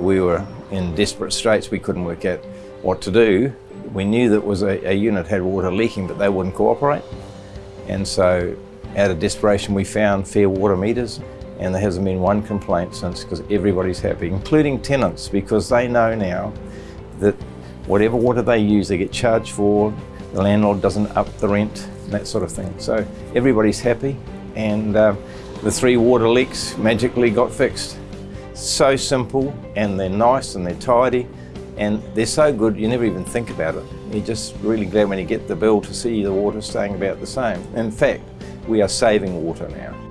We were in desperate straits, we couldn't work out what to do. We knew that was a, a unit had water leaking but they wouldn't cooperate and so out of desperation we found fair water meters and there hasn't been one complaint since because everybody's happy, including tenants because they know now that whatever water they use they get charged for, the landlord doesn't up the rent, that sort of thing. So everybody's happy and uh, the three water leaks magically got fixed. So simple and they're nice and they're tidy and they're so good you never even think about it. You're just really glad when you get the bill to see the water staying about the same. In fact, we are saving water now.